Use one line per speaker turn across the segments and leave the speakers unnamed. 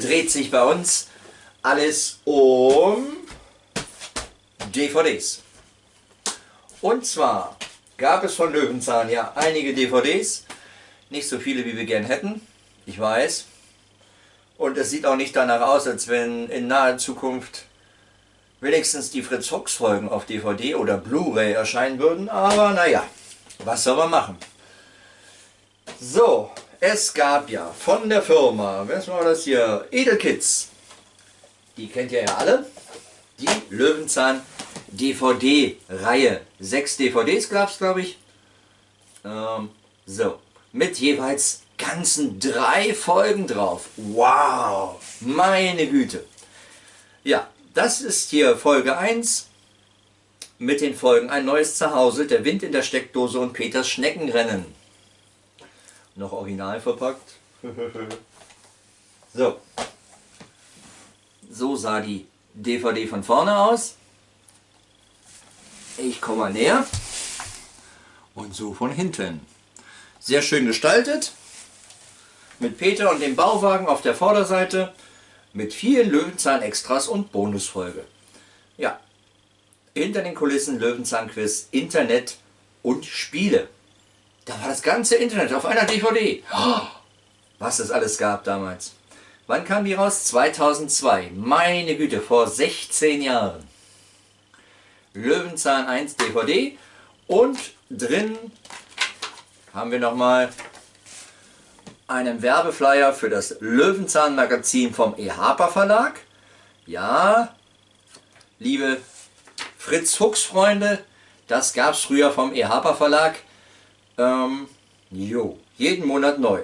dreht sich bei uns alles um DVDs. Und zwar gab es von Löwenzahn ja einige DVDs, nicht so viele wie wir gern hätten, ich weiß. Und es sieht auch nicht danach aus, als wenn in naher Zukunft wenigstens die Fritz Fox Folgen auf DVD oder Blu-ray erscheinen würden, aber naja, was soll man machen? So, es gab ja von der Firma, was war das hier, Edelkids, die kennt ihr ja alle, die Löwenzahn DVD-Reihe. Sechs DVDs gab es, glaube ich. Ähm, so, mit jeweils ganzen drei Folgen drauf. Wow, meine Güte. Ja, das ist hier Folge 1 mit den Folgen Ein neues Zuhause, Der Wind in der Steckdose und Peters Schneckenrennen. Noch original verpackt. so. So sah die DVD von vorne aus. Ich komme mal näher. Und so von hinten. Sehr schön gestaltet. Mit Peter und dem Bauwagen auf der Vorderseite. Mit vielen Löwenzahn-Extras und Bonusfolge. Ja, hinter den Kulissen Löwenzahn-Quiz, Internet und Spiele. Da war das ganze Internet auf einer DVD. Was es alles gab damals. Wann kam die raus? 2002. Meine Güte, vor 16 Jahren. Löwenzahn 1 DVD und drin haben wir nochmal einen Werbeflyer für das Löwenzahn Magazin vom EHAPA Verlag. Ja, liebe Fritz Fuchs Freunde, das gab es früher vom EHAPA Verlag. Ähm, jo, jeden Monat neu.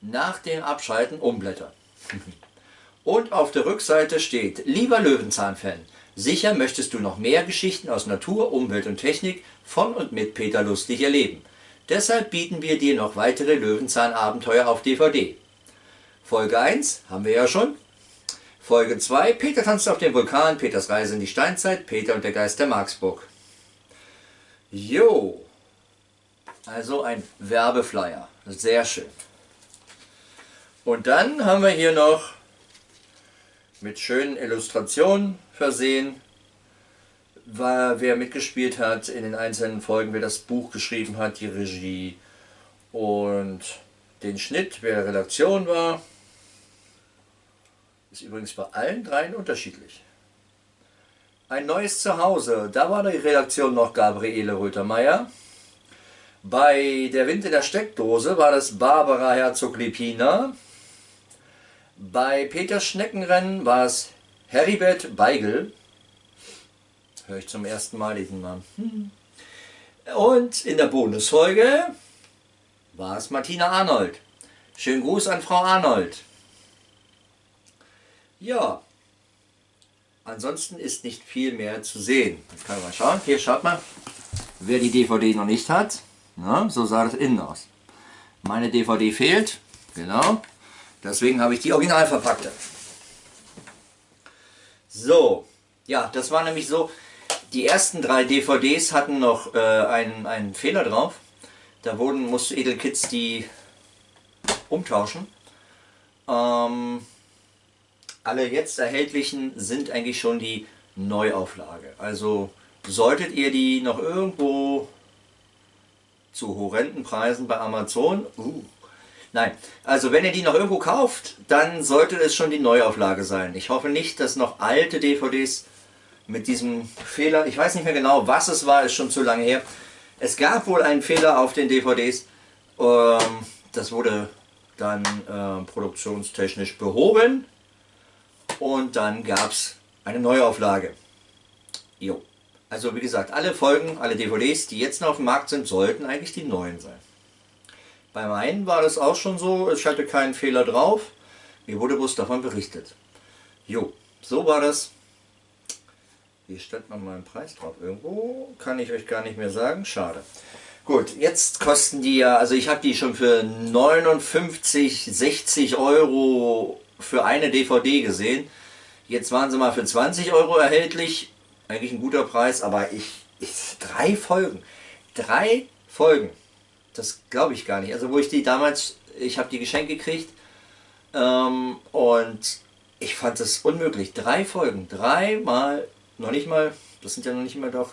Nach dem Abschalten umblättern. Und auf der Rückseite steht, lieber Löwenzahn-Fan, sicher möchtest du noch mehr Geschichten aus Natur, Umwelt und Technik von und mit Peter Lustig erleben. Deshalb bieten wir dir noch weitere Löwenzahn-Abenteuer auf DVD. Folge 1 haben wir ja schon. Folge 2, Peter tanzt auf dem Vulkan, Peters Reise in die Steinzeit, Peter und der Geist der Marksburg. Jo, also ein Werbeflyer, sehr schön. Und dann haben wir hier noch mit schönen Illustrationen versehen, wer mitgespielt hat in den einzelnen Folgen, wer das Buch geschrieben hat, die Regie und den Schnitt, wer Redaktion war. Ist übrigens bei allen dreien unterschiedlich. Ein neues Zuhause, da war die Redaktion noch Gabriele Röthermeier. Bei Der Wind in der Steckdose war das Barbara Herzog-Lipina. Bei Peter Schneckenrennen war es Heribert Beigel. Höre ich zum ersten Mal diesen Namen. Hm. Und in der Bonusfolge war es Martina Arnold. Schönen Gruß an Frau Arnold. Ja, ansonsten ist nicht viel mehr zu sehen. Jetzt kann man mal schauen. Hier, schaut mal. Wer die DVD noch nicht hat, na, so sah das innen aus. Meine DVD fehlt, genau. Deswegen habe ich die original verpackte. So, ja, das war nämlich so, die ersten drei DVDs hatten noch äh, einen, einen Fehler drauf. Da wurden, musste Edelkids die umtauschen. Ähm, alle jetzt erhältlichen sind eigentlich schon die Neuauflage. Also solltet ihr die noch irgendwo zu horrenden Preisen bei Amazon, uh, Nein, also wenn ihr die noch irgendwo kauft, dann sollte es schon die Neuauflage sein. Ich hoffe nicht, dass noch alte DVDs mit diesem Fehler, ich weiß nicht mehr genau, was es war, ist schon zu lange her. Es gab wohl einen Fehler auf den DVDs, ähm, das wurde dann äh, produktionstechnisch behoben und dann gab es eine Neuauflage. Jo. Also wie gesagt, alle Folgen, alle DVDs, die jetzt noch auf dem Markt sind, sollten eigentlich die neuen sein. Bei meinen war das auch schon so, ich hatte keinen Fehler drauf. Mir wurde bloß davon berichtet. Jo, so war das. Hier stand noch mal ein Preis drauf. Irgendwo kann ich euch gar nicht mehr sagen. Schade. Gut, jetzt kosten die ja, also ich habe die schon für 59, 60 Euro für eine DVD gesehen. Jetzt waren sie mal für 20 Euro erhältlich. Eigentlich ein guter Preis, aber ich, ich drei Folgen. Drei Folgen. Das glaube ich gar nicht. Also wo ich die damals, ich habe die geschenkt gekriegt Ähm, und ich fand es unmöglich. Drei Folgen, dreimal, noch nicht mal, das sind ja noch nicht mal doch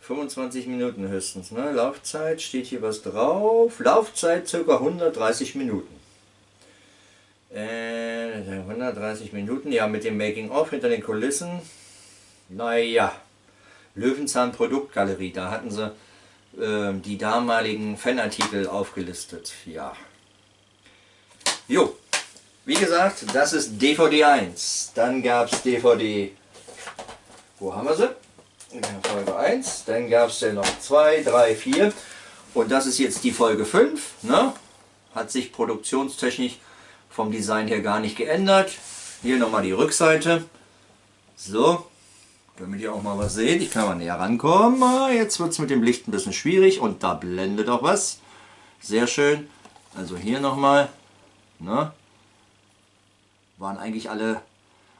25 Minuten höchstens. Ne? Laufzeit, steht hier was drauf. Laufzeit ca. 130 Minuten. Äh, 130 Minuten, ja, mit dem Making-of hinter den Kulissen. Naja, Löwenzahn Produktgalerie, da hatten sie äh, die damaligen Fanartikel aufgelistet. Ja. Jo, wie gesagt, das ist DVD 1. Dann gab es DVD, wo haben wir sie? Folge 1. Dann gab es ja noch 2, 3, 4. Und das ist jetzt die Folge 5. Ne? Hat sich produktionstechnisch vom Design her gar nicht geändert. Hier nochmal die Rückseite. So, damit ihr auch mal was seht. Ich kann mal näher rankommen. Ah, jetzt wird es mit dem Licht ein bisschen schwierig und da blendet auch was. Sehr schön. Also hier nochmal. Ne? Waren eigentlich alle,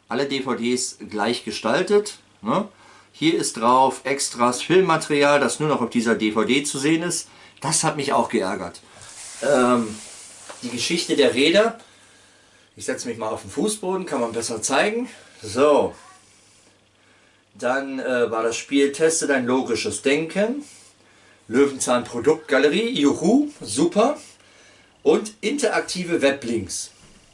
alle DVDs gleich gestaltet. Ne? Hier ist drauf Extras Filmmaterial, das nur noch auf dieser DVD zu sehen ist. Das hat mich auch geärgert. Ähm, die Geschichte der Räder ich setze mich mal auf den Fußboden, kann man besser zeigen. So. Dann äh, war das Spiel Teste dein logisches Denken. Löwenzahn Produktgalerie, juhu, super. Und interaktive Weblinks.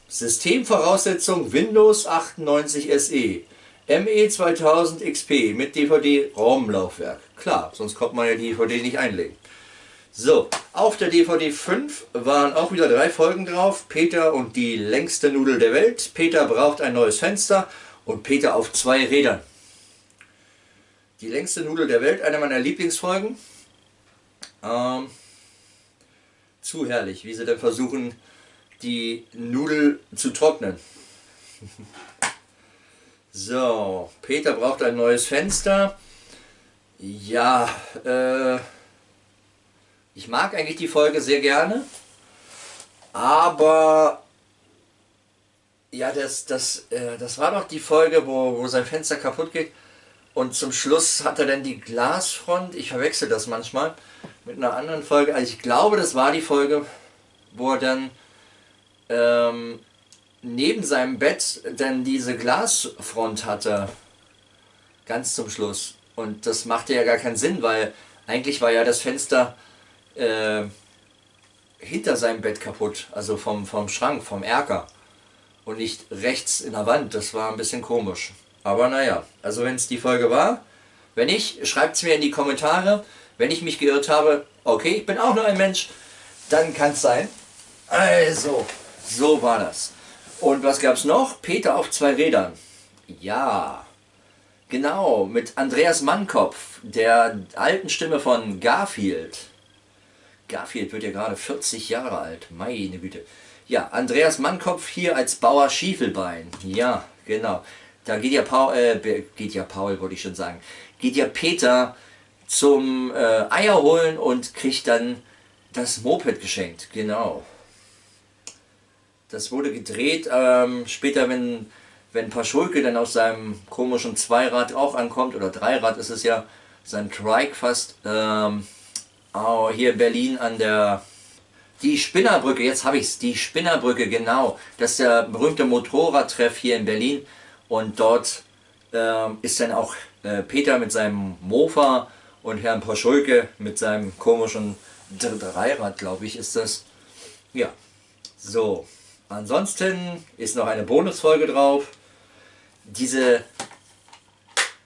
Systemvoraussetzung Windows 98 SE. ME 2000 XP mit DVD-ROM-Laufwerk. Klar, sonst kommt man ja die DVD nicht einlegen. So, auf der DVD 5 waren auch wieder drei Folgen drauf. Peter und die längste Nudel der Welt. Peter braucht ein neues Fenster und Peter auf zwei Rädern. Die längste Nudel der Welt, eine meiner Lieblingsfolgen. Ähm, zu herrlich, wie sie dann versuchen, die Nudel zu trocknen. so, Peter braucht ein neues Fenster. Ja, äh... Ich mag eigentlich die Folge sehr gerne, aber ja, das, das, äh, das war doch die Folge, wo, wo sein Fenster kaputt geht und zum Schluss hat er dann die Glasfront, ich verwechsel das manchmal mit einer anderen Folge, also ich glaube, das war die Folge, wo er dann ähm, neben seinem Bett dann diese Glasfront hatte, ganz zum Schluss. Und das machte ja gar keinen Sinn, weil eigentlich war ja das Fenster äh, hinter seinem Bett kaputt, also vom, vom Schrank, vom Erker und nicht rechts in der Wand. Das war ein bisschen komisch. Aber naja, also wenn es die Folge war, wenn nicht, schreibt es mir in die Kommentare. Wenn ich mich geirrt habe, okay, ich bin auch nur ein Mensch, dann kann es sein. Also, so war das. Und was gab es noch? Peter auf zwei Rädern. Ja, genau, mit Andreas Mannkopf, der alten Stimme von Garfield. Garfield wird ja gerade 40 Jahre alt. Meine Güte. Ja, Andreas Mannkopf hier als Bauer Schiefelbein. Ja, genau. Da geht ja Paul, äh, geht ja Paul, wollte ich schon sagen, geht ja Peter zum äh, Eier holen und kriegt dann das Moped geschenkt. Genau. Das wurde gedreht ähm, später, wenn, wenn Paschulke dann aus seinem komischen Zweirad auch ankommt, oder Dreirad ist es ja, sein Trike fast, ähm, Oh, hier Berlin an der... Die Spinnerbrücke, jetzt habe ich es, die Spinnerbrücke, genau. Das ist der berühmte Motorradtreff hier in Berlin. Und dort äh, ist dann auch äh, Peter mit seinem Mofa und Herrn Poschulke mit seinem komischen Dreirad, glaube ich, ist das. Ja, so. Ansonsten ist noch eine Bonusfolge drauf. Diese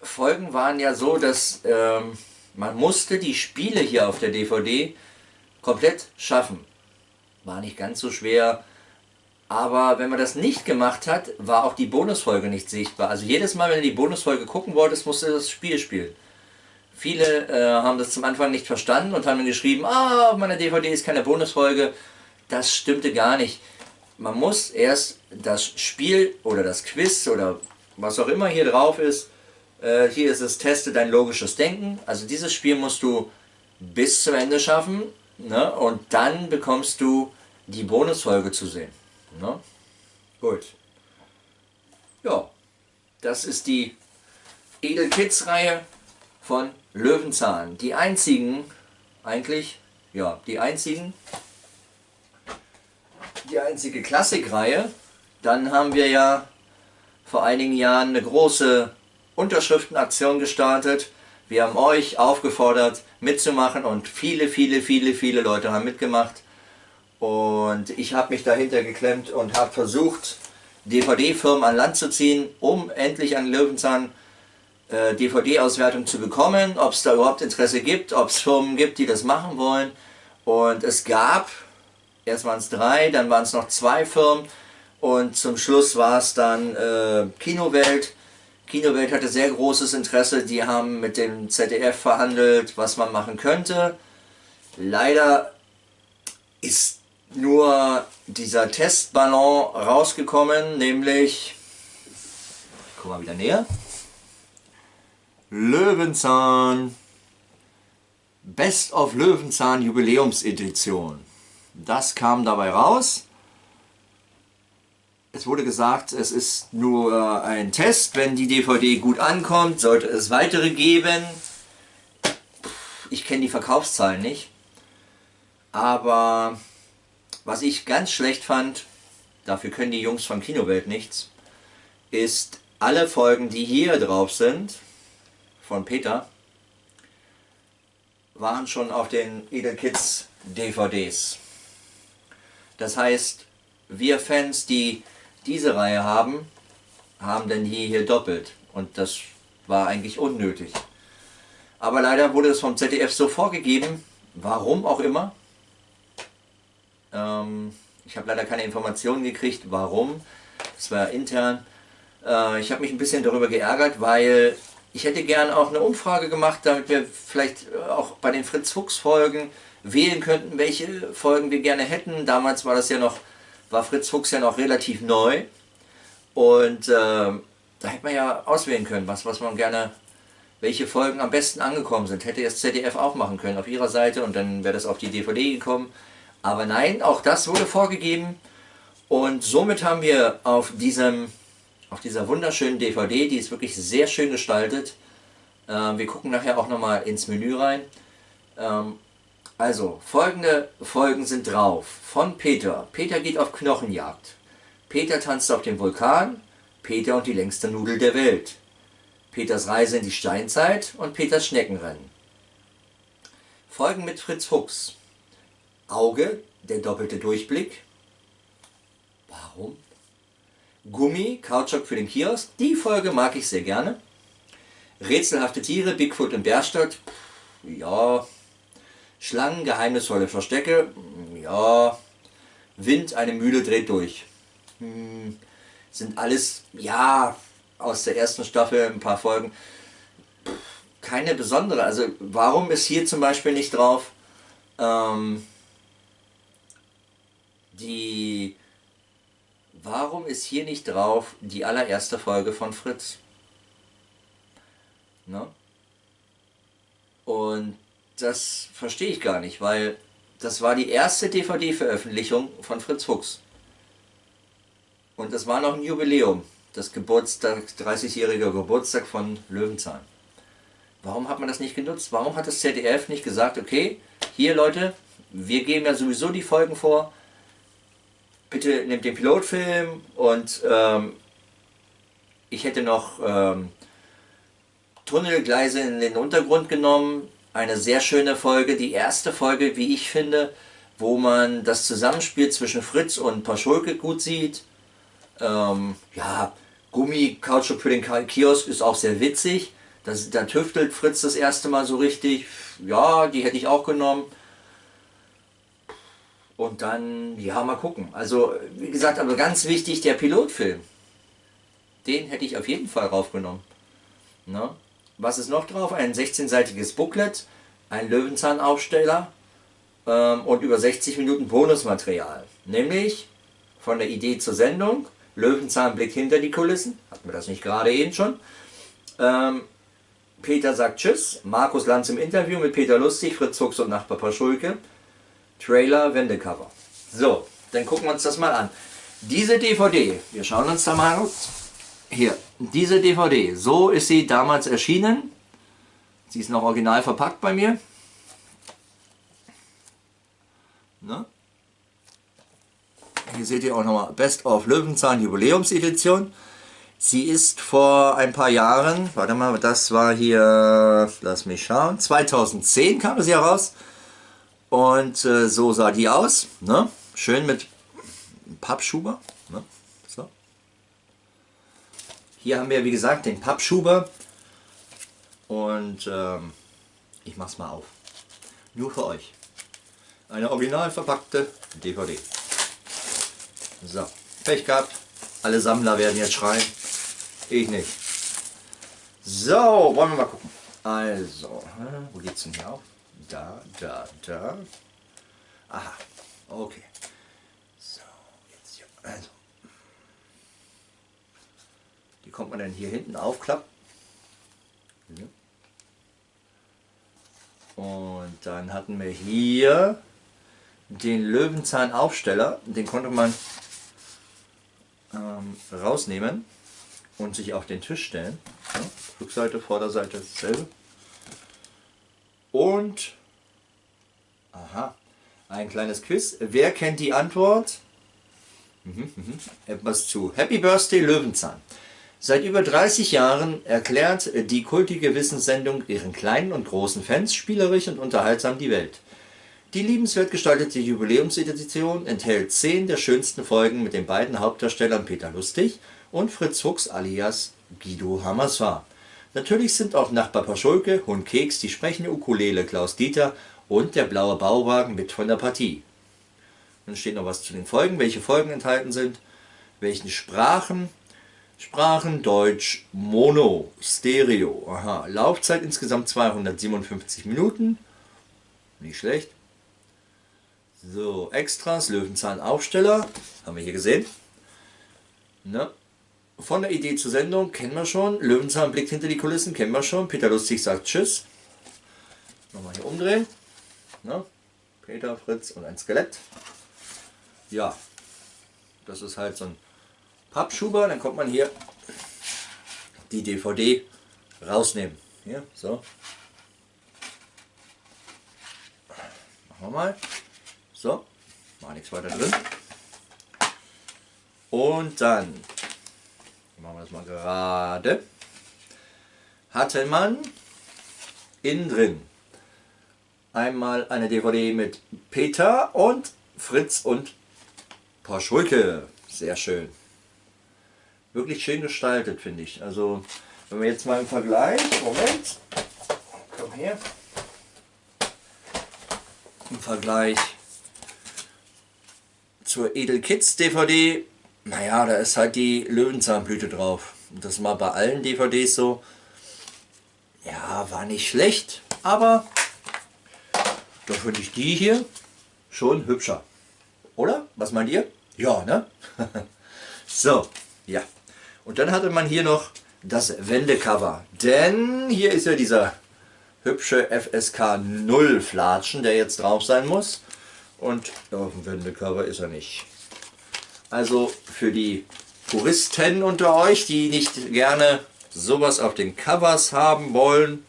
Folgen waren ja so, dass... Ähm, man musste die Spiele hier auf der DVD komplett schaffen. War nicht ganz so schwer, aber wenn man das nicht gemacht hat, war auch die Bonusfolge nicht sichtbar. Also jedes Mal, wenn du die Bonusfolge gucken wolltest, musst du das Spiel spielen. Viele äh, haben das zum Anfang nicht verstanden und haben dann geschrieben, ah, auf meiner DVD ist keine Bonusfolge. Das stimmte gar nicht. Man muss erst das Spiel oder das Quiz oder was auch immer hier drauf ist, äh, hier ist es, teste dein logisches Denken. Also dieses Spiel musst du bis zum Ende schaffen. Ne? Und dann bekommst du die Bonusfolge zu sehen. Ne? Gut. Ja, das ist die Edel Kids Reihe von Löwenzahn. Die einzigen, eigentlich, ja, die einzigen, die einzige Klassikreihe. Dann haben wir ja vor einigen Jahren eine große Unterschriftenaktion gestartet. Wir haben euch aufgefordert mitzumachen und viele, viele, viele, viele Leute haben mitgemacht. Und ich habe mich dahinter geklemmt und habe versucht, DVD-Firmen an Land zu ziehen, um endlich an Löwenzahn äh, DVD-Auswertung zu bekommen, ob es da überhaupt Interesse gibt, ob es Firmen gibt, die das machen wollen. Und es gab, erst waren es drei, dann waren es noch zwei Firmen und zum Schluss war es dann äh, Kinowelt. Kinowelt hatte sehr großes Interesse, die haben mit dem ZDF verhandelt, was man machen könnte. Leider ist nur dieser Testballon rausgekommen, nämlich, ich komme mal wieder näher, Löwenzahn, Best of Löwenzahn Jubiläumsedition. Das kam dabei raus. Es wurde gesagt, es ist nur ein Test. Wenn die DVD gut ankommt, sollte es weitere geben. Ich kenne die Verkaufszahlen nicht. Aber was ich ganz schlecht fand, dafür können die Jungs von Kinowelt nichts, ist alle Folgen, die hier drauf sind, von Peter, waren schon auf den Edelkids DVDs. Das heißt, wir Fans, die diese Reihe haben, haben dann hier, hier doppelt. Und das war eigentlich unnötig. Aber leider wurde es vom ZDF so vorgegeben, warum auch immer, ähm, ich habe leider keine Informationen gekriegt, warum. Das war intern. Äh, ich habe mich ein bisschen darüber geärgert, weil ich hätte gern auch eine Umfrage gemacht, damit wir vielleicht äh, auch bei den Fritz Fuchs Folgen wählen könnten, welche Folgen wir gerne hätten. Damals war das ja noch, war Fritz Fuchs ja noch relativ neu. Und äh, da hätte man ja auswählen können, was, was man gerne, welche Folgen am besten angekommen sind. Hätte das ZDF auch machen können auf ihrer Seite und dann wäre das auf die DVD gekommen. Aber nein, auch das wurde vorgegeben und somit haben wir auf, diesem, auf dieser wunderschönen DVD, die ist wirklich sehr schön gestaltet, äh, wir gucken nachher auch nochmal ins Menü rein. Ähm, also, folgende Folgen sind drauf. Von Peter. Peter geht auf Knochenjagd. Peter tanzt auf dem Vulkan. Peter und die längste Nudel der Welt. Peters Reise in die Steinzeit und Peters Schneckenrennen. Folgen mit Fritz Fuchs. Auge, der doppelte Durchblick. Warum? Gummi, Kautschuk für den Kiosk. Die Folge mag ich sehr gerne. Rätselhafte Tiere, Bigfoot in Bärstadt. Ja. Schlangen, geheimnisvolle Verstecke. Ja. Wind, eine Mühle dreht durch. Hm. Sind alles, ja, aus der ersten Staffel ein paar Folgen. Keine besondere. Also warum ist hier zum Beispiel nicht drauf? Ähm, die... Warum ist hier nicht drauf die allererste Folge von Fritz? Ne? Und das verstehe ich gar nicht, weil das war die erste DVD-Veröffentlichung von Fritz Fuchs. Und das war noch ein Jubiläum, das Geburtstag, 30-jährige Geburtstag von Löwenzahn. Warum hat man das nicht genutzt? Warum hat das ZDF nicht gesagt, okay, hier Leute, wir geben ja sowieso die Folgen vor, bitte nehmt den Pilotfilm und ähm, ich hätte noch ähm, Tunnelgleise in den Untergrund genommen. Eine sehr schöne Folge, die erste Folge, wie ich finde, wo man das Zusammenspiel zwischen Fritz und Paschulke gut sieht. Ähm, ja, Gummi, Kautschuk für den Kiosk ist auch sehr witzig. Das, da tüftelt Fritz das erste Mal so richtig. Ja, die hätte ich auch genommen. Und dann, ja, mal gucken. Also, wie gesagt, aber ganz wichtig, der Pilotfilm. Den hätte ich auf jeden Fall raufgenommen. Ne? Was ist noch drauf? Ein 16-seitiges Booklet, ein Löwenzahnaufsteller ähm, und über 60 Minuten Bonusmaterial. Nämlich von der Idee zur Sendung, Löwenzahnblick hinter die Kulissen, hatten wir das nicht gerade eben schon. Ähm, Peter sagt Tschüss, Markus Lanz im Interview mit Peter Lustig, Fritz Fuchs und Nachbar Paschulke. Trailer Wendecover. So, dann gucken wir uns das mal an. Diese DVD, wir schauen uns da mal aus. Hier, diese DVD, so ist sie damals erschienen. Sie ist noch original verpackt bei mir. Ne? Hier seht ihr auch nochmal Best of Löwenzahn Jubiläumsedition. Sie ist vor ein paar Jahren, warte mal, das war hier, lass mich schauen, 2010 kam sie heraus. Und äh, so sah die aus. Ne? Schön mit Pappschuber. Ne? So. Hier haben wir, wie gesagt, den Pappschuber. Und ähm, ich mach's mal auf. Nur für euch. Eine original verpackte DVD. So, Pech gehabt. Alle Sammler werden jetzt schreien. Ich nicht. So, wollen wir mal gucken. Also, wo geht's denn hier auf? Da, da, da. Aha, okay. So, jetzt hier. Also. Die kommt man dann hier hinten aufklappen. Und dann hatten wir hier den Löwenzahn-Aufsteller. Den konnte man ähm, rausnehmen und sich auf den Tisch stellen. Ja, Rückseite, Vorderseite dasselbe. Und, aha, ein kleines Quiz. Wer kennt die Antwort? Mhm, mhm. Etwas zu Happy Birthday Löwenzahn. Seit über 30 Jahren erklärt die kultige Wissenssendung ihren kleinen und großen Fans spielerisch und unterhaltsam die Welt. Die liebenswert gestaltete Jubiläumsedition enthält 10 der schönsten Folgen mit den beiden Hauptdarstellern Peter Lustig und Fritz Fuchs alias Guido Hammersfahr. Natürlich sind auch Nachbar Paschulke, Hund Keks, die sprechende Ukulele Klaus Dieter und der blaue Bauwagen mit von der Partie. Dann steht noch was zu den Folgen, welche Folgen enthalten sind, welchen Sprachen, Sprachen Deutsch Mono, Stereo, aha, Laufzeit insgesamt 257 Minuten, nicht schlecht. So, Extras, Löwenzahn Aufsteller, haben wir hier gesehen. Ne? Von der Idee zur Sendung kennen wir schon. Löwenzahn blickt hinter die Kulissen, kennen wir schon. Peter Lustig sagt Tschüss. Nochmal hier umdrehen. Ne? Peter, Fritz und ein Skelett. Ja, das ist halt so ein Pappschuber. Dann kommt man hier die DVD rausnehmen. Hier, so. Machen wir mal. So, war nichts weiter drin. Und dann machen wir das mal gerade, hatte man innen drin einmal eine DVD mit Peter und Fritz und Porschulke. Sehr schön. Wirklich schön gestaltet, finde ich. Also, wenn wir jetzt mal im Vergleich, Moment, komm her, im Vergleich zur Edel Kids DVD naja, da ist halt die Löwenzahnblüte drauf. Und das war bei allen DVDs so. Ja, war nicht schlecht, aber da finde ich die hier schon hübscher. Oder? Was meint ihr? Ja, ne? so, ja. Und dann hatte man hier noch das Wendecover. Denn hier ist ja dieser hübsche FSK 0 Flatschen, der jetzt drauf sein muss. Und auf dem Wendecover ist er nicht. Also für die Puristen unter euch, die nicht gerne sowas auf den Covers haben wollen,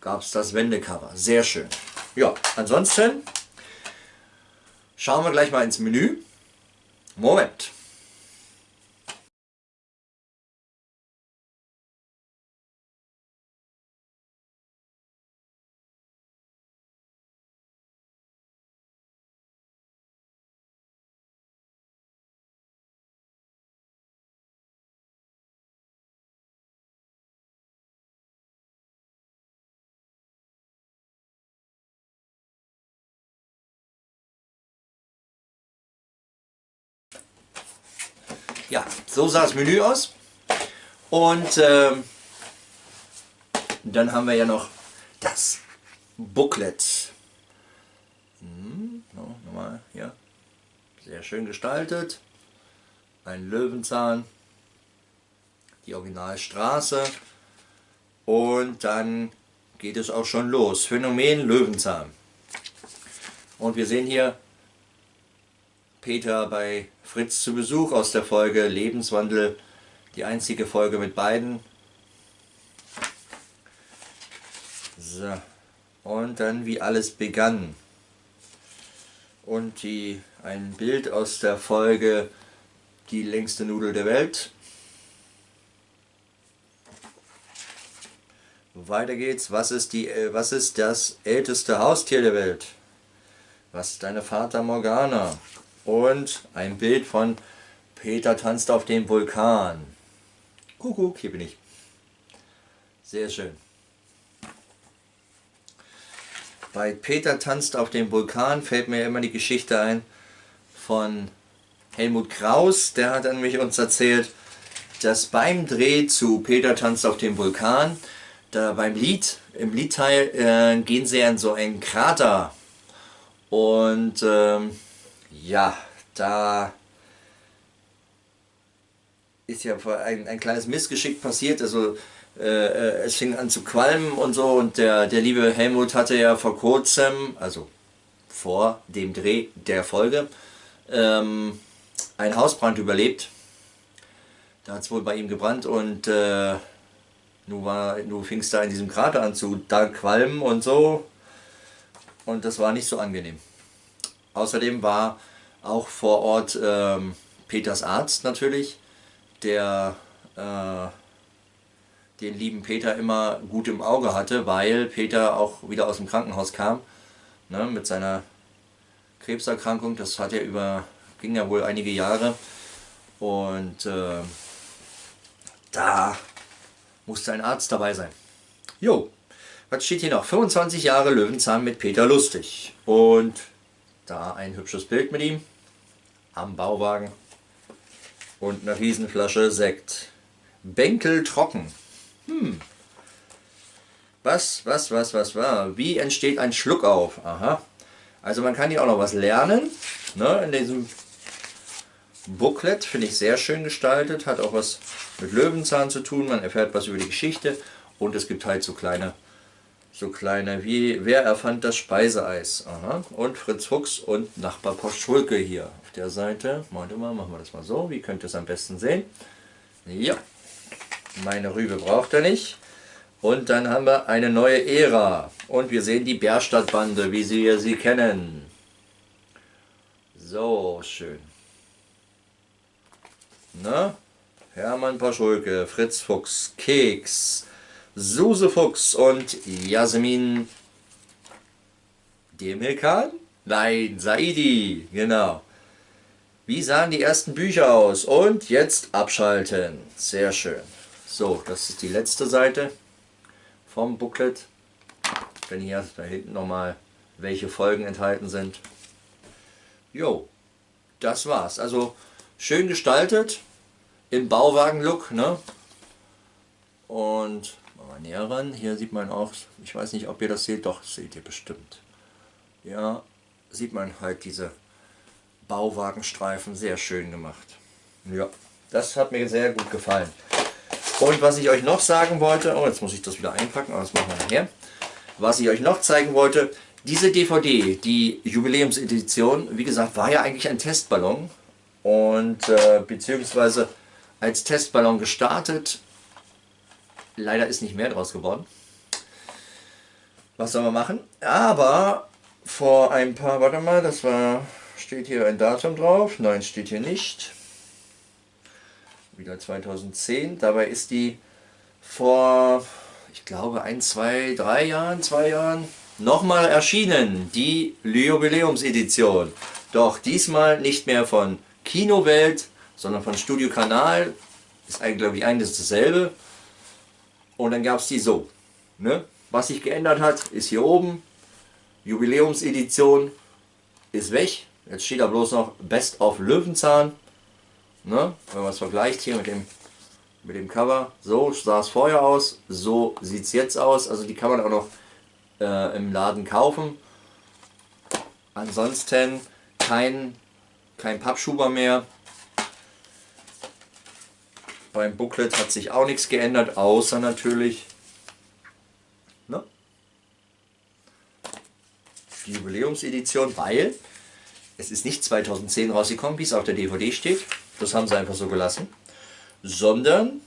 gab es das Wendecover. Sehr schön. Ja, ansonsten schauen wir gleich mal ins Menü. Moment. So sah das Menü aus. Und ähm, dann haben wir ja noch das Booklet. Hm, no, nochmal hier. Sehr schön gestaltet. Ein Löwenzahn. Die Originalstraße. Und dann geht es auch schon los. Phänomen Löwenzahn. Und wir sehen hier Peter bei Fritz zu Besuch aus der Folge Lebenswandel, die einzige Folge mit beiden. So. Und dann wie alles begann. Und die ein Bild aus der Folge Die längste Nudel der Welt. Weiter geht's. Was ist, die, äh, was ist das älteste Haustier der Welt? Was ist deine Vater Morgana? Und ein Bild von Peter tanzt auf dem Vulkan. Kuckuck, hier bin ich. Sehr schön. Bei Peter tanzt auf dem Vulkan fällt mir immer die Geschichte ein von Helmut Kraus. Der hat an mich uns erzählt, dass beim Dreh zu Peter tanzt auf dem Vulkan, da beim Lied, im Liedteil äh, gehen sie in so einen Krater. Und ähm, ja, da ist ja ein, ein kleines Missgeschick passiert. Also äh, äh, es fing an zu qualmen und so und der, der liebe Helmut hatte ja vor kurzem, also vor dem Dreh der Folge, ähm, einen Hausbrand überlebt. Da hat es wohl bei ihm gebrannt und äh, nun, war, nun fing es da in diesem Krater an zu da qualmen und so und das war nicht so angenehm. Außerdem war auch vor Ort ähm, Peters Arzt natürlich, der äh, den lieben Peter immer gut im Auge hatte, weil Peter auch wieder aus dem Krankenhaus kam ne, mit seiner Krebserkrankung. Das hat ja über, ging ja wohl einige Jahre und äh, da musste ein Arzt dabei sein. Jo, was steht hier noch? 25 Jahre Löwenzahn mit Peter Lustig und da ein hübsches Bild mit ihm am Bauwagen und eine Riesenflasche Sekt. Bänkel trocken. Hm. Was, was, was, was war? Wie entsteht ein Schluck auf? Aha. Also man kann hier auch noch was lernen. Ne, in diesem Booklet finde ich sehr schön gestaltet. Hat auch was mit Löwenzahn zu tun. Man erfährt was über die Geschichte. Und es gibt halt so kleine, so kleine wie, wer erfand das Speiseeis? Aha. Und Fritz Fuchs und Nachbar Schulke hier der Seite. Warte mal, machen wir das mal so. Wie könnt ihr es am besten sehen? Ja, meine Rübe braucht er nicht. Und dann haben wir eine neue Ära. Und wir sehen die Bärstadtbande, wie Sie sie kennen. So, schön. Na? Hermann Paschulke, Fritz Fuchs, Keks, Suse Fuchs und Jasmin Demirkan? Nein, Saidi, genau. Wie sahen die ersten Bücher aus? Und jetzt abschalten. Sehr schön. So, das ist die letzte Seite vom Booklet. Wenn hier da hinten nochmal welche Folgen enthalten sind. Jo, das war's. Also schön gestaltet, im Bauwagen-Look. Ne? Und mal näher ran. Hier sieht man auch, ich weiß nicht, ob ihr das seht, doch, seht ihr bestimmt. Ja, sieht man halt diese Bauwagenstreifen, sehr schön gemacht. Ja, das hat mir sehr gut gefallen. Und was ich euch noch sagen wollte, oh jetzt muss ich das wieder einpacken, aber das machen wir nachher. Was ich euch noch zeigen wollte, diese DVD, die Jubiläumsedition, wie gesagt, war ja eigentlich ein Testballon und äh, beziehungsweise als Testballon gestartet. Leider ist nicht mehr draus geworden. Was soll man machen? Aber vor ein paar, warte mal, das war, steht hier ein Datum drauf? Nein, steht hier nicht wieder 2010. Dabei ist die vor, ich glaube, ein, zwei, drei Jahren, zwei Jahren nochmal erschienen, die Jubiläumsedition. Doch diesmal nicht mehr von Kinowelt, sondern von Studio Kanal. Ist eigentlich, glaube ich, eines dasselbe. Und dann gab es die so. Ne? Was sich geändert hat, ist hier oben. Jubiläumsedition ist weg. Jetzt steht da bloß noch Best of Löwenzahn. Ne? Wenn man es vergleicht hier mit dem, mit dem Cover, so sah es vorher aus, so sieht es jetzt aus. Also die kann man auch noch äh, im Laden kaufen. Ansonsten kein, kein Pappschuber mehr. Beim Booklet hat sich auch nichts geändert, außer natürlich ne? die Jubiläumsedition, weil es ist nicht 2010 rausgekommen, wie es auf der DVD steht. Das haben sie einfach so gelassen. Sondern,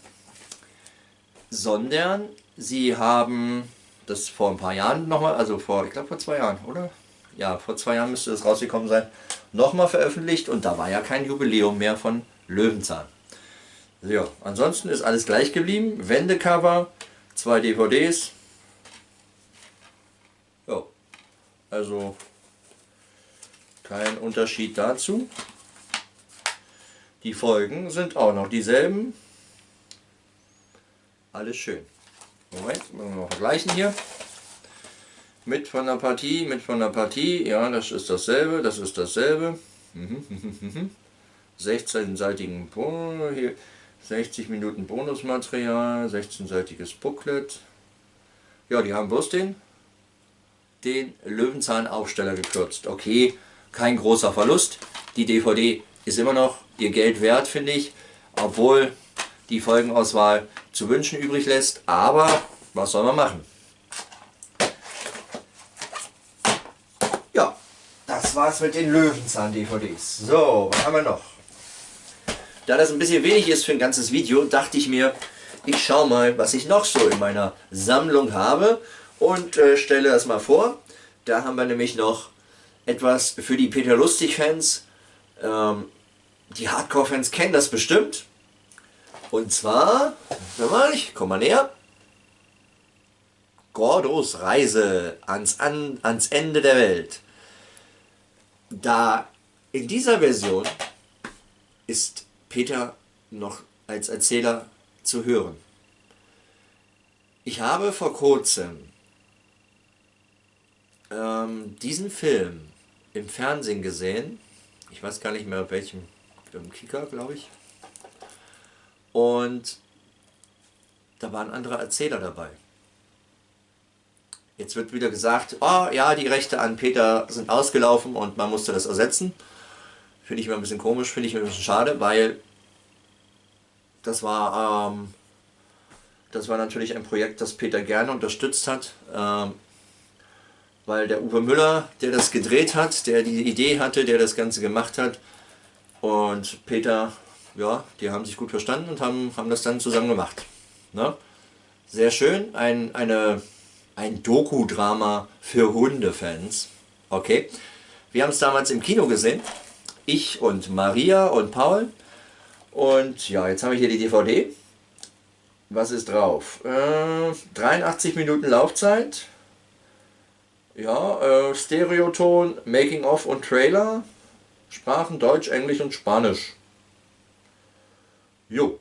sondern sie haben das vor ein paar Jahren nochmal, also vor, ich glaube vor zwei Jahren, oder? ja, vor zwei Jahren müsste das rausgekommen sein, nochmal veröffentlicht und da war ja kein Jubiläum mehr von Löwenzahn. Ja, ansonsten ist alles gleich geblieben. Wendecover, zwei DVDs. Ja, also kein Unterschied dazu. Die Folgen sind auch noch dieselben. Alles schön. Moment, müssen wir mal vergleichen hier. Mit von der Partie, mit von der Partie. Ja, das ist dasselbe, das ist dasselbe. 16-seitigen hier 60 Minuten Bonusmaterial, 16-seitiges Booklet. Ja, die haben bloß den, den Löwenzahn-Aufsteller gekürzt. Okay, kein großer Verlust. Die DVD ist immer noch ihr Geld wert, finde ich, obwohl die Folgenauswahl zu wünschen übrig lässt. Aber was soll man machen? Ja, das war's mit den Löwenzahn-DVDs. So, was haben wir noch? Da das ein bisschen wenig ist für ein ganzes Video, dachte ich mir, ich schaue mal, was ich noch so in meiner Sammlung habe und äh, stelle das mal vor. Da haben wir nämlich noch etwas für die Peter Lustig-Fans. Ähm, die Hardcore-Fans kennen das bestimmt. Und zwar, mal, ich komm mal näher. Gordos Reise ans, an, ans Ende der Welt. Da in dieser Version ist Peter noch als Erzähler zu hören. Ich habe vor kurzem ähm, diesen Film im Fernsehen gesehen. Ich weiß gar nicht mehr welchem, im Kicker, glaube ich. Und da war ein anderer Erzähler dabei. Jetzt wird wieder gesagt, oh ja, die Rechte an Peter sind ausgelaufen und man musste das ersetzen. Finde ich immer ein bisschen komisch, finde ich ein bisschen schade, weil das war, ähm, das war natürlich ein Projekt, das Peter gerne unterstützt hat. Ähm, weil der Uwe Müller, der das gedreht hat, der die Idee hatte, der das Ganze gemacht hat und Peter, ja, die haben sich gut verstanden und haben, haben das dann zusammen gemacht. Ne? Sehr schön, ein, eine, ein Doku-Drama für Hundefans. Okay, wir haben es damals im Kino gesehen, ich und Maria und Paul. Und ja, jetzt habe ich hier die DVD. Was ist drauf? Äh, 83 Minuten Laufzeit, ja, äh, Stereoton, Making-of und Trailer. Sprachen Deutsch, Englisch und Spanisch. Jo.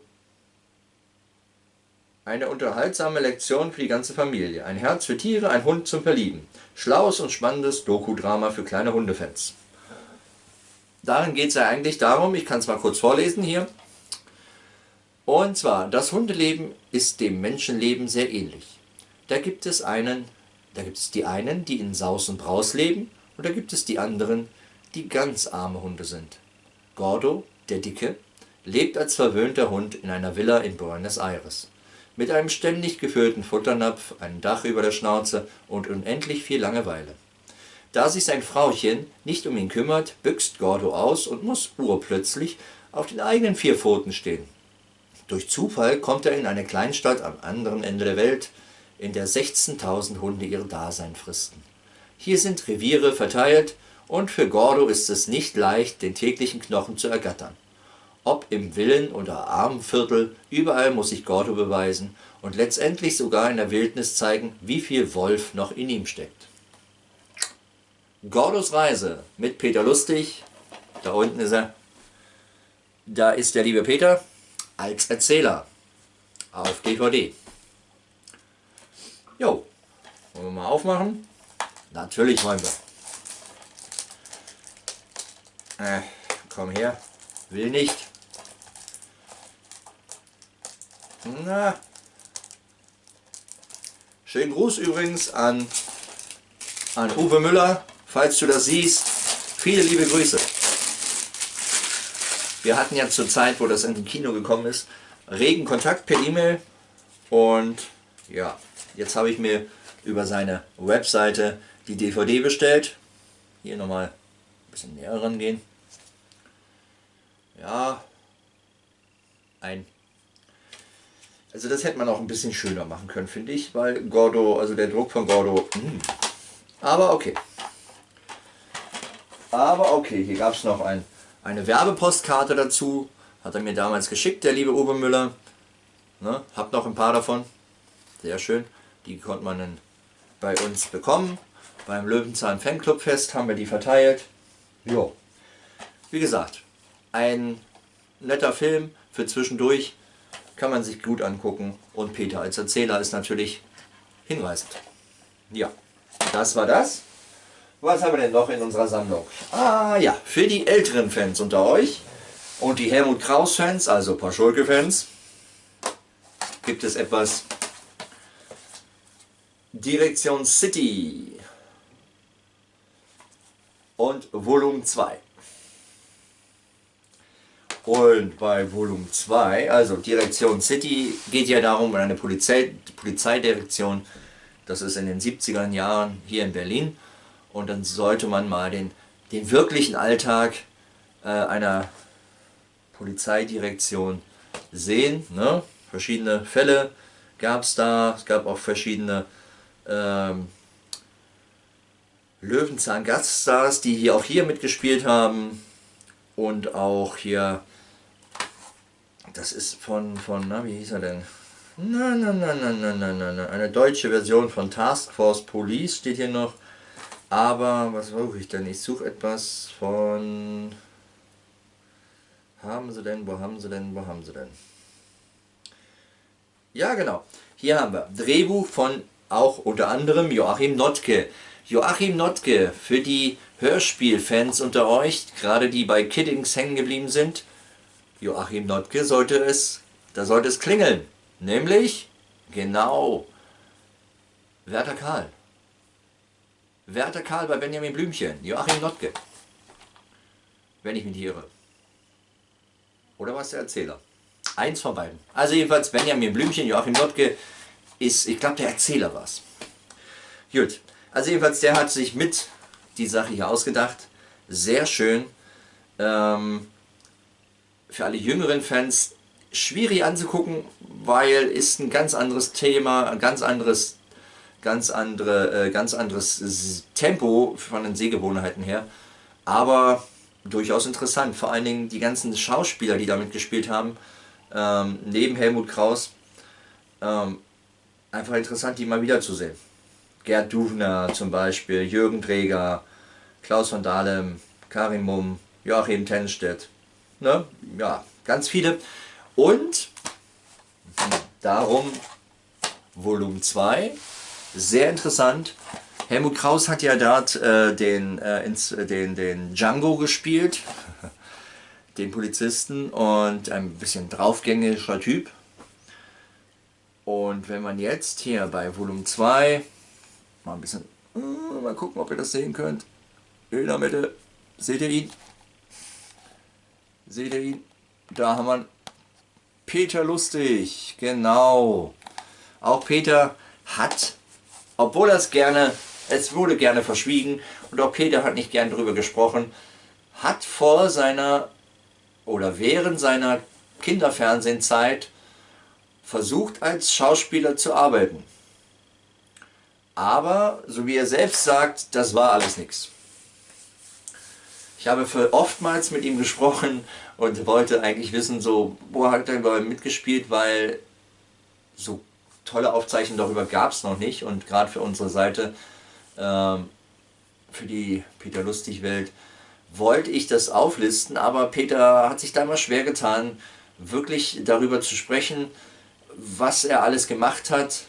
Eine unterhaltsame Lektion für die ganze Familie. Ein Herz für Tiere, ein Hund zum Verlieben. Schlaues und spannendes Doku-Drama für kleine Hundefans. Darin geht es ja eigentlich darum, ich kann es mal kurz vorlesen hier. Und zwar, das Hundeleben ist dem Menschenleben sehr ähnlich. Da gibt es einen da gibt es die einen, die in Saus und Braus leben, und da gibt es die anderen, die ganz arme Hunde sind. Gordo, der Dicke, lebt als verwöhnter Hund in einer Villa in Buenos Aires. Mit einem ständig gefüllten Futternapf, einem Dach über der Schnauze und unendlich viel Langeweile. Da sich sein Frauchen nicht um ihn kümmert, büxt Gordo aus und muss urplötzlich auf den eigenen vier Pfoten stehen. Durch Zufall kommt er in eine Kleinstadt am anderen Ende der Welt, in der 16.000 Hunde ihr Dasein fristen. Hier sind Reviere verteilt und für Gordo ist es nicht leicht, den täglichen Knochen zu ergattern. Ob im Villen- oder Armenviertel, überall muss sich Gordo beweisen und letztendlich sogar in der Wildnis zeigen, wie viel Wolf noch in ihm steckt. Gordos Reise mit Peter Lustig, da unten ist er, da ist der liebe Peter als Erzähler auf DVD. Jo, wollen wir mal aufmachen? Natürlich wollen wir. Äh, komm her. Will nicht. Na. Schönen Gruß übrigens an, an Uwe Müller, falls du das siehst. Viele liebe Grüße. Wir hatten ja zur Zeit, wo das in den Kino gekommen ist, regen Kontakt per E-Mail und ja, Jetzt habe ich mir über seine Webseite die DVD bestellt. Hier nochmal ein bisschen näher rangehen. Ja, ein also das hätte man auch ein bisschen schöner machen können, finde ich, weil Gordo, also der Druck von Gordo, mh. Hm. aber okay. Aber okay, hier gab es noch ein, eine Werbepostkarte dazu. Hat er mir damals geschickt, der liebe Uwe Müller. Ne? Hab noch ein paar davon. Sehr schön. Die konnte man dann bei uns bekommen. Beim Löwenzahn Fanclub Fest haben wir die verteilt. Jo. Wie gesagt, ein netter Film für zwischendurch. Kann man sich gut angucken. Und Peter als Erzähler ist natürlich hinreißend. Ja, das war das. Was haben wir denn noch in unserer Sammlung? Ah ja, für die älteren Fans unter euch und die Helmut Kraus Fans, also Paschulke Fans, gibt es etwas Direktion City und Volumen 2. Und bei Volumen 2, also Direktion City, geht ja darum, eine Polizei, Polizeidirektion, das ist in den 70er Jahren hier in Berlin. Und dann sollte man mal den, den wirklichen Alltag äh, einer Polizeidirektion sehen. Ne? Verschiedene Fälle gab es da, es gab auch verschiedene ähm, Löwenzahn-Gaststars, die hier auch hier mitgespielt haben. Und auch hier, das ist von, von na, wie hieß er denn? Nein, nein, nein, nein, nein, nein, nein, nein. Eine deutsche Version von Task Force Police steht hier noch. Aber, was suche ich denn? Ich suche etwas von... Haben sie denn, wo haben sie denn, wo haben sie denn? Ja, genau. Hier haben wir Drehbuch von auch unter anderem Joachim Notke. Joachim Notke, für die Hörspielfans unter euch, gerade die bei Kiddings hängen geblieben sind, Joachim Notke sollte es, da sollte es klingeln. Nämlich, genau, Werter Karl. Werter Karl bei Benjamin Blümchen, Joachim Notke. Wenn ich mich irre. Oder was der Erzähler? Eins von beiden. Also jedenfalls Benjamin Blümchen, Joachim Notke ist, ich glaube, der Erzähler war es. Gut, also jedenfalls der hat sich mit die Sache hier ausgedacht. Sehr schön. Ähm, für alle jüngeren Fans schwierig anzugucken, weil ist ein ganz anderes Thema, ein ganz anderes, ganz andere, äh, ganz anderes Tempo von den Sehgewohnheiten her. Aber durchaus interessant. Vor allen Dingen die ganzen Schauspieler, die damit gespielt haben, ähm, neben Helmut Kraus, ähm, einfach interessant, die mal wiederzusehen. Gerd Duvner zum Beispiel, Jürgen Träger, Klaus von Dahlem, Karim Mumm, Joachim Tenstedt. Ne? Ja, ganz viele. Und darum Volumen 2, sehr interessant. Helmut Kraus hat ja dort äh, den, äh, ins, den, den Django gespielt, den Polizisten und ein bisschen draufgängischer Typ. Und wenn man jetzt hier bei Volumen 2 mal ein bisschen, äh, mal gucken, ob ihr das sehen könnt. In der Mitte, seht ihr ihn? Seht ihr ihn? Da haben wir Peter Lustig, genau. Auch Peter hat, obwohl er es gerne, es wurde gerne verschwiegen und auch Peter hat nicht gern darüber gesprochen, hat vor seiner oder während seiner Kinderfernsehenzeit versucht als Schauspieler zu arbeiten. Aber, so wie er selbst sagt, das war alles nichts. Ich habe oftmals mit ihm gesprochen und wollte eigentlich wissen, so, wo hat er mitgespielt, weil so tolle Aufzeichnungen darüber gab es noch nicht und gerade für unsere Seite, ähm, für die Peter Lustig Welt, wollte ich das auflisten, aber Peter hat sich da immer schwer getan, wirklich darüber zu sprechen, was er alles gemacht hat.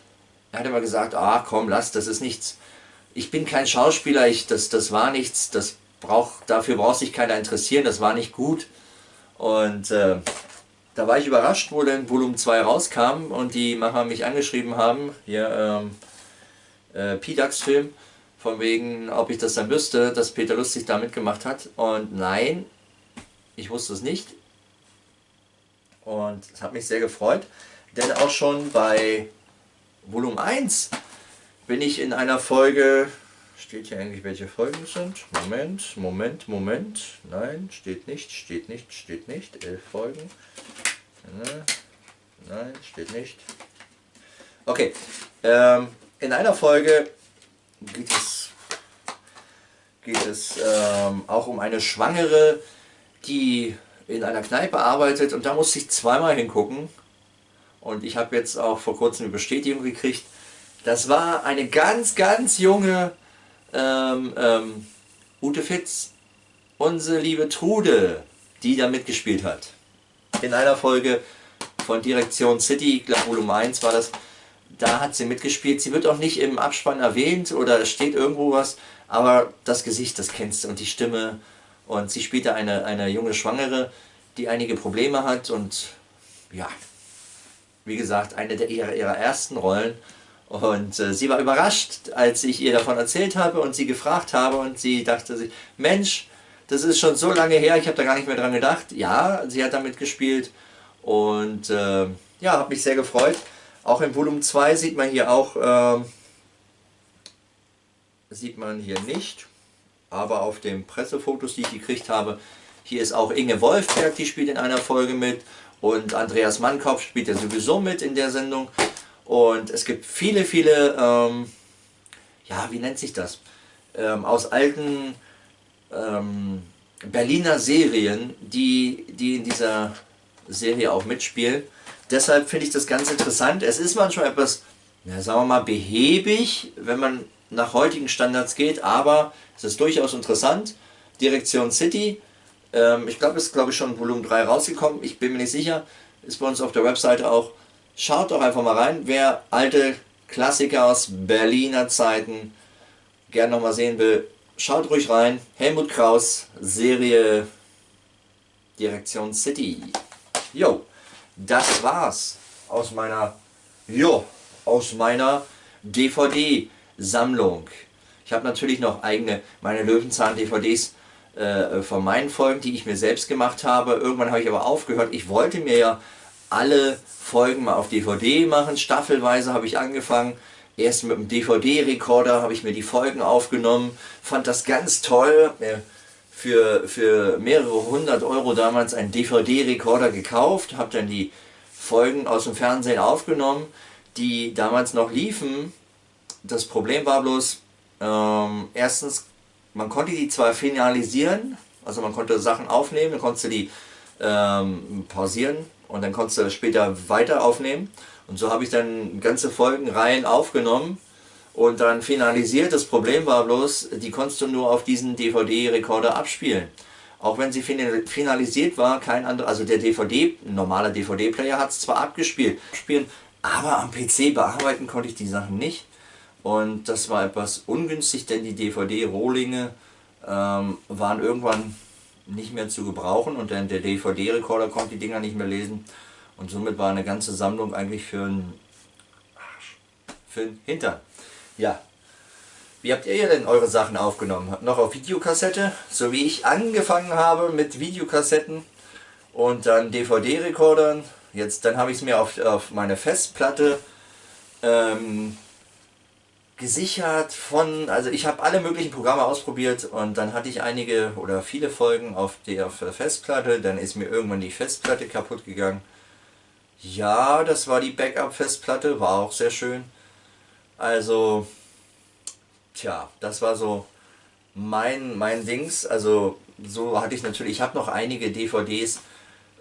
Er hat immer gesagt, ah komm, lass, das ist nichts. Ich bin kein Schauspieler, ich, das, das war nichts, das brauch, dafür braucht sich keiner interessieren, das war nicht gut. Und äh, da war ich überrascht, wo dann Volumen 2 rauskam und die Macher mich angeschrieben haben, hier ähm, äh, Pidax-Film, von wegen, ob ich das dann wüsste, dass Peter Lustig da mitgemacht hat. Und nein, ich wusste es nicht. Und es hat mich sehr gefreut. Denn auch schon bei Volumen 1 bin ich in einer Folge, steht hier eigentlich welche Folgen es sind? Moment, Moment, Moment, nein, steht nicht, steht nicht, steht nicht, elf Folgen, nein, steht nicht. Okay, ähm, in einer Folge geht es, geht es ähm, auch um eine Schwangere, die in einer Kneipe arbeitet und da musste ich zweimal hingucken. Und ich habe jetzt auch vor kurzem eine Bestätigung gekriegt. Das war eine ganz, ganz junge ähm, ähm, Ute Fitz, unsere liebe Trude, die da mitgespielt hat. In einer Folge von Direktion City, ich glaube Volume 1 war das, da hat sie mitgespielt. Sie wird auch nicht im Abspann erwähnt oder steht irgendwo was, aber das Gesicht, das kennst du und die Stimme. Und sie spielte eine, eine junge Schwangere, die einige Probleme hat und ja, wie gesagt, eine der ihrer, ihrer ersten Rollen. Und äh, sie war überrascht, als ich ihr davon erzählt habe und sie gefragt habe und sie dachte sich, Mensch, das ist schon so lange her, ich habe da gar nicht mehr dran gedacht. Ja, sie hat damit gespielt und äh, ja, habe mich sehr gefreut. Auch im Volumen 2 sieht man hier auch, äh, sieht man hier nicht, aber auf den Pressefotos, die ich gekriegt habe, hier ist auch Inge Wolfberg, die spielt in einer Folge mit und Andreas Mannkopf spielt ja sowieso mit in der Sendung. Und es gibt viele, viele, ähm, ja, wie nennt sich das? Ähm, aus alten ähm, Berliner Serien, die, die in dieser Serie auch mitspielen. Deshalb finde ich das ganz interessant. Es ist manchmal etwas, ja, sagen wir mal, behäbig, wenn man nach heutigen Standards geht, aber es ist durchaus interessant. Direktion City, ähm, ich glaube, es ist glaube ich schon Volumen 3 rausgekommen, ich bin mir nicht sicher, ist bei uns auf der Webseite auch. Schaut doch einfach mal rein, wer alte Klassiker aus Berliner Zeiten gerne nochmal sehen will, schaut ruhig rein. Helmut Kraus, Serie Direktion City. Jo, das war's aus meiner, jo, aus meiner DVD-Sammlung. Ich habe natürlich noch eigene, meine Löwenzahn-DVDs äh, von meinen Folgen, die ich mir selbst gemacht habe. Irgendwann habe ich aber aufgehört. Ich wollte mir ja alle Folgen mal auf DVD machen. Staffelweise habe ich angefangen. Erst mit dem DVD-Rekorder habe ich mir die Folgen aufgenommen. Fand das ganz toll. Für, für mehrere hundert Euro damals einen DVD-Rekorder gekauft. Habe dann die Folgen aus dem Fernsehen aufgenommen, die damals noch liefen. Das Problem war bloß, ähm, erstens man konnte die zwar finalisieren, also man konnte Sachen aufnehmen, dann konntest du die ähm, pausieren und dann konntest du später weiter aufnehmen. Und so habe ich dann ganze Folgenreihen aufgenommen und dann finalisiert. Das Problem war bloß, die konntest du nur auf diesen DVD-Rekorder abspielen. Auch wenn sie finalisiert war, kein anderer, also der DVD, normaler DVD-Player hat es zwar abgespielt, spielen, aber am PC bearbeiten konnte ich die Sachen nicht. Und das war etwas ungünstig, denn die DVD-Rohlinge ähm, waren irgendwann nicht mehr zu gebrauchen und dann der DVD-Rekorder konnte die Dinger nicht mehr lesen. Und somit war eine ganze Sammlung eigentlich für einen für einen Hintern. Ja. Wie habt ihr denn eure Sachen aufgenommen? Noch auf Videokassette, so wie ich angefangen habe mit Videokassetten und dann DVD-Rekordern. Jetzt, dann habe ich es mir auf, auf meine Festplatte ähm, gesichert von, also ich habe alle möglichen Programme ausprobiert und dann hatte ich einige oder viele Folgen auf der, Festplatte, dann ist mir irgendwann die Festplatte kaputt gegangen. Ja, das war die Backup-Festplatte, war auch sehr schön. Also, tja, das war so mein, mein Dings, also so hatte ich natürlich, ich habe noch einige DVDs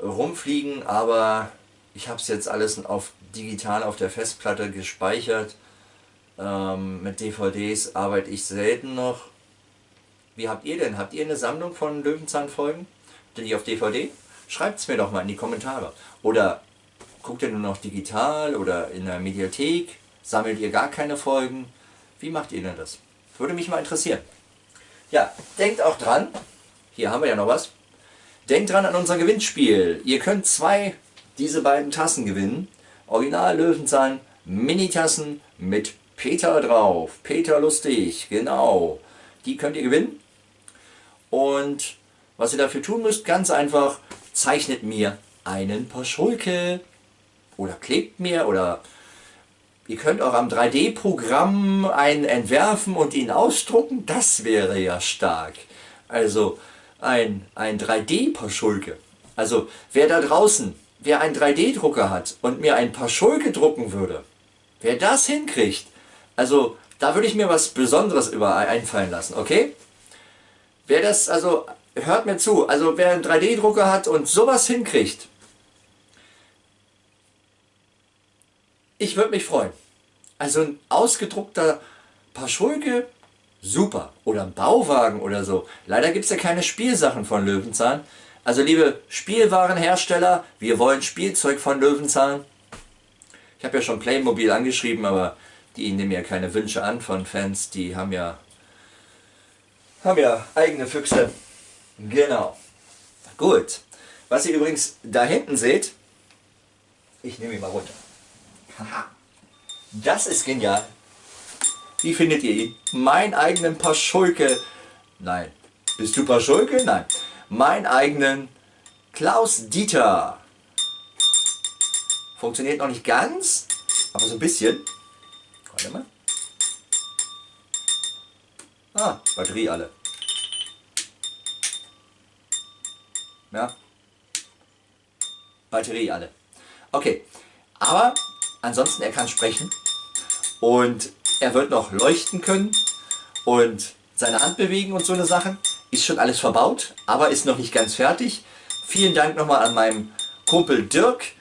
rumfliegen, aber ich habe es jetzt alles auf digital auf der Festplatte gespeichert ähm, mit DVDs arbeite ich selten noch. Wie habt ihr denn? Habt ihr eine Sammlung von Löwenzahn-Folgen? Die auf DVD? Schreibt es mir doch mal in die Kommentare. Oder guckt ihr nur noch digital oder in der Mediathek? Sammelt ihr gar keine Folgen? Wie macht ihr denn das? Würde mich mal interessieren. Ja, denkt auch dran, hier haben wir ja noch was. Denkt dran an unser Gewinnspiel. Ihr könnt zwei diese beiden Tassen gewinnen. Original Löwenzahn Mini-Tassen mit Peter drauf. Peter Lustig, genau. Die könnt ihr gewinnen. Und was ihr dafür tun müsst, ganz einfach, zeichnet mir einen Paschulke. Oder klebt mir oder ihr könnt auch am 3D-Programm einen entwerfen und ihn ausdrucken. Das wäre ja stark. Also ein, ein 3D-Paschulke. Also wer da draußen, wer einen 3D-Drucker hat und mir ein Paschulke drucken würde, wer das hinkriegt, also da würde ich mir was Besonderes über einfallen lassen, okay? wer das, also hört mir zu, also wer einen 3D-Drucker hat und sowas hinkriegt, ich würde mich freuen. Also ein ausgedruckter Paschulke, super. Oder ein Bauwagen oder so. Leider gibt es ja keine Spielsachen von Löwenzahn. Also liebe Spielwarenhersteller, wir wollen Spielzeug von Löwenzahn. Ich habe ja schon Playmobil angeschrieben, aber die nehmen ja keine Wünsche an von Fans. Die haben ja, haben ja eigene Füchse. Genau. Gut. Was ihr übrigens da hinten seht, ich nehme ihn mal runter. Das ist genial. Wie findet ihr ihn? Mein eigenen Paschulke. Nein. Bist du Paschulke? Nein. Mein eigenen Klaus Dieter. Funktioniert noch nicht ganz, aber so ein bisschen. Warte mal. Ah, Batterie alle. Ja. Batterie alle. Okay. Aber ansonsten, er kann sprechen. Und er wird noch leuchten können. Und seine Hand bewegen und so eine Sachen. Ist schon alles verbaut, aber ist noch nicht ganz fertig. Vielen Dank nochmal an meinen Kumpel Dirk.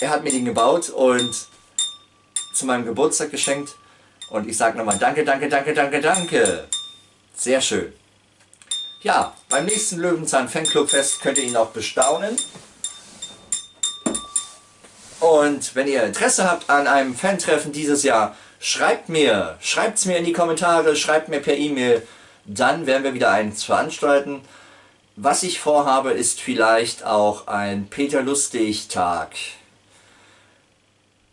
Er hat mir den gebaut und zu meinem Geburtstag geschenkt. Und ich sage nochmal danke, danke, danke, danke, danke. Sehr schön. Ja, beim nächsten Löwenzahn Fanclub Fest könnt ihr ihn auch bestaunen. Und wenn ihr Interesse habt an einem Fan-Treffen dieses Jahr, schreibt mir, schreibt es mir in die Kommentare, schreibt mir per E-Mail, dann werden wir wieder eins veranstalten. Was ich vorhabe, ist vielleicht auch ein Peter Lustig-Tag,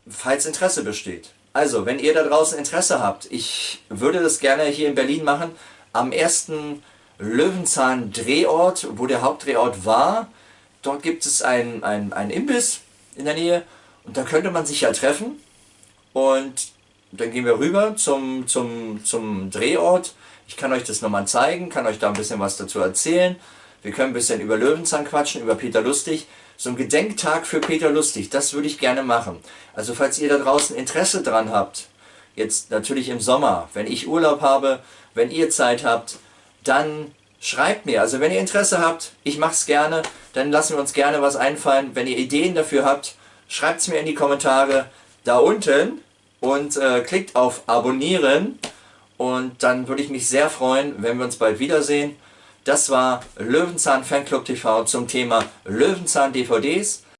falls Interesse besteht. Also, wenn ihr da draußen Interesse habt, ich würde das gerne hier in Berlin machen, am ersten Löwenzahn-Drehort, wo der Hauptdrehort war. Dort gibt es einen ein Imbiss in der Nähe und da könnte man sich ja treffen und dann gehen wir rüber zum, zum, zum Drehort. Ich kann euch das nochmal zeigen, kann euch da ein bisschen was dazu erzählen. Wir können ein bisschen über Löwenzahn quatschen, über Peter Lustig. So ein Gedenktag für Peter Lustig, das würde ich gerne machen. Also falls ihr da draußen Interesse dran habt, jetzt natürlich im Sommer, wenn ich Urlaub habe, wenn ihr Zeit habt, dann schreibt mir. Also wenn ihr Interesse habt, ich mache es gerne, dann lassen wir uns gerne was einfallen. Wenn ihr Ideen dafür habt, schreibt es mir in die Kommentare da unten und äh, klickt auf Abonnieren und dann würde ich mich sehr freuen, wenn wir uns bald wiedersehen. Das war Löwenzahn Fanclub TV zum Thema Löwenzahn DVDs.